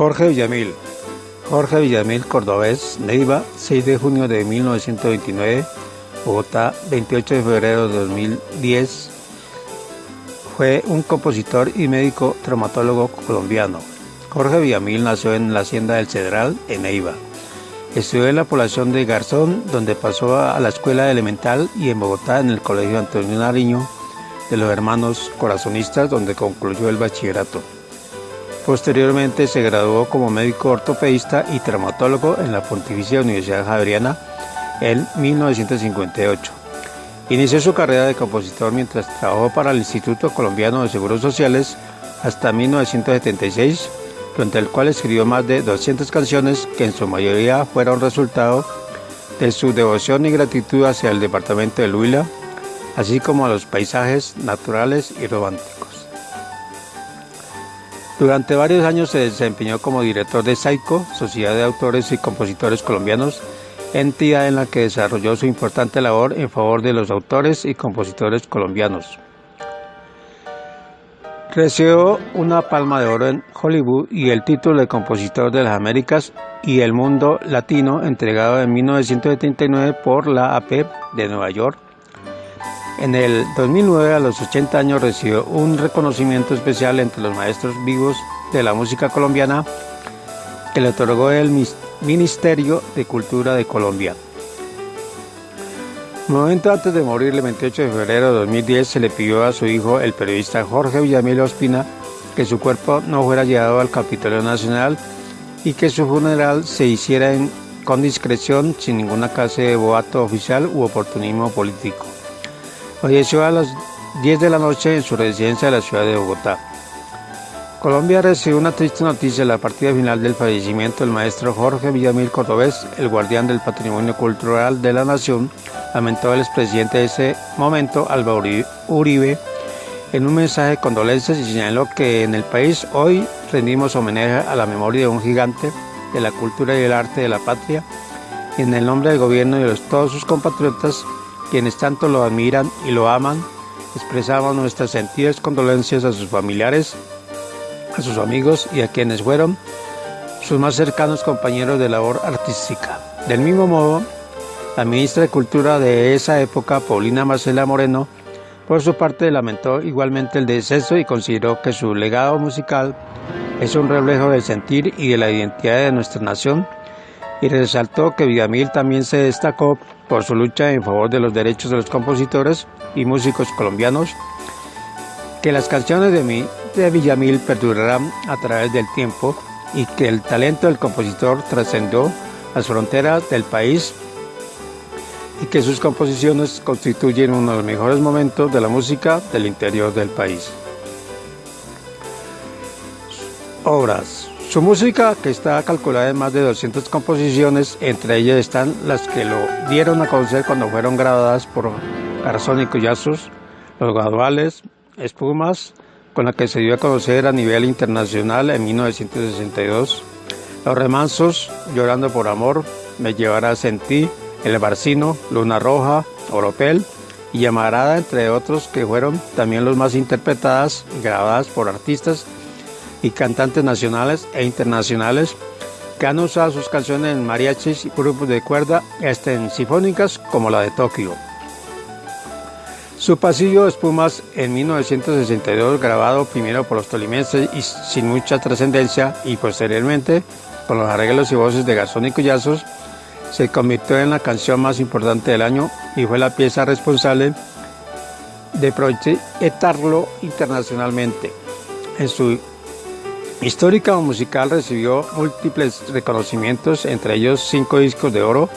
Jorge Villamil. Jorge Villamil, cordobés, Neiva, 6 de junio de 1929, Bogotá, 28 de febrero de 2010. Fue un compositor y médico traumatólogo colombiano. Jorge Villamil nació en la hacienda del Cedral, en Neiva. Estudió en la población de Garzón, donde pasó a la escuela elemental y en Bogotá en el Colegio Antonio Nariño de los Hermanos Corazonistas, donde concluyó el bachillerato. Posteriormente se graduó como médico ortopedista y traumatólogo en la Pontificia Universidad Javeriana en 1958. Inició su carrera de compositor mientras trabajó para el Instituto Colombiano de Seguros Sociales hasta 1976 durante el cual escribió más de 200 canciones que en su mayoría fueron resultado de su devoción y gratitud hacia el departamento de Huila, así como a los paisajes naturales y románticos. Durante varios años se desempeñó como director de SAICO, Sociedad de Autores y Compositores Colombianos, entidad en la que desarrolló su importante labor en favor de los autores y compositores colombianos. Recibió una palma de oro en Hollywood y el título de Compositor de las Américas y el Mundo Latino entregado en 1979 por la AP de Nueva York. En el 2009 a los 80 años recibió un reconocimiento especial entre los maestros vivos de la música colombiana que le otorgó el Ministerio de Cultura de Colombia. Un momento antes de morir, el 28 de febrero de 2010, se le pidió a su hijo, el periodista Jorge Villamil Ospina, que su cuerpo no fuera llevado al Capitolio Nacional y que su funeral se hiciera con discreción, sin ninguna clase de boato oficial u oportunismo político. Falleció a las 10 de la noche en su residencia de la ciudad de Bogotá. Colombia recibió una triste noticia la partida final del fallecimiento del maestro Jorge Villamil Cordobés, el guardián del patrimonio cultural de la nación, lamentó el expresidente de ese momento, Álvaro Uribe, en un mensaje de condolencias y señaló que en el país hoy rendimos homenaje a la memoria de un gigante de la cultura y el arte de la patria y en el nombre del gobierno y de todos sus compatriotas, quienes tanto lo admiran y lo aman, expresamos nuestras sentidas condolencias a sus familiares, a sus amigos y a quienes fueron sus más cercanos compañeros de labor artística. Del mismo modo, la ministra de Cultura de esa época, Paulina Marcela Moreno, por su parte lamentó igualmente el deceso y consideró que su legado musical es un reflejo del sentir y de la identidad de nuestra nación y resaltó que Villamil también se destacó por su lucha en favor de los derechos de los compositores y músicos colombianos, que las canciones de, de Villamil perdurarán a través del tiempo y que el talento del compositor trascendió las fronteras del país y que sus composiciones constituyen uno de los mejores momentos de la música del interior del país. Obras. Su música, que está calculada en más de 200 composiciones, entre ellas están las que lo dieron a conocer cuando fueron grabadas por Garzón y Collazos, Los Graduales, Espumas, con la que se dio a conocer a nivel internacional en 1962, Los Remansos, Llorando por Amor, Me Llevarás en Ti, el Barcino, Luna Roja, Oropel y Llamarada, entre otros que fueron también los más interpretadas y grabadas por artistas y cantantes nacionales e internacionales que han usado sus canciones en mariachis y grupos de cuerda, en sinfónicas como la de Tokio. Su pasillo Espumas en 1962, grabado primero por los tolimenses y sin mucha trascendencia, y posteriormente con los arreglos y voces de Garzón y Collazos, se convirtió en la canción más importante del año y fue la pieza responsable de proyectarlo internacionalmente. En su histórica musical recibió múltiples reconocimientos, entre ellos cinco discos de oro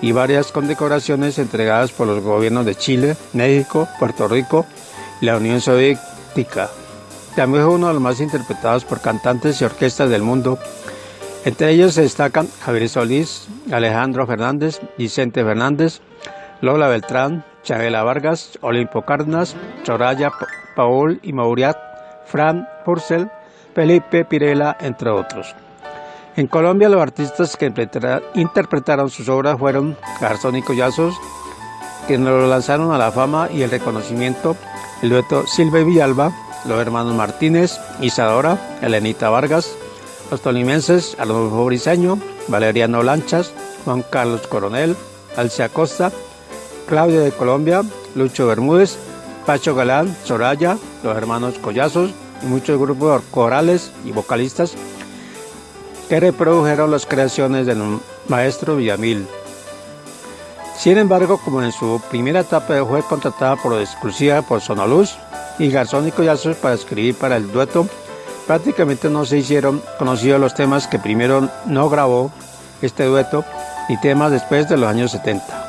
y varias condecoraciones entregadas por los gobiernos de Chile, México, Puerto Rico y la Unión Soviética. También fue uno de los más interpretados por cantantes y orquestas del mundo entre ellos se destacan Javier Solís, Alejandro Fernández, Vicente Fernández, Lola Beltrán, Chabela Vargas, Olimpo Cárdenas, Soraya Paul y Mauriat, Fran Purcell, Felipe Pirela, entre otros. En Colombia los artistas que interpretaron sus obras fueron Garzón y Collazos, quienes lo lanzaron a la fama y el reconocimiento, el dueto Silvia Villalba, los hermanos Martínez, Isadora, Elenita Vargas, Los tolimenses, Arnulfo Briseño, Valeriano Lanchas, Juan Carlos Coronel, Alcia Costa, Claudia de Colombia, Lucho Bermúdez, Pacho Galán, Soraya, los hermanos Collazos y muchos grupos corales y vocalistas que reprodujeron las creaciones del maestro Villamil. Sin embargo, como en su primera etapa fue contratada por exclusiva por Sonoluz y Garzón y para escribir para el dueto, prácticamente no se hicieron conocidos los temas que primero no grabó este dueto y temas después de los años 70.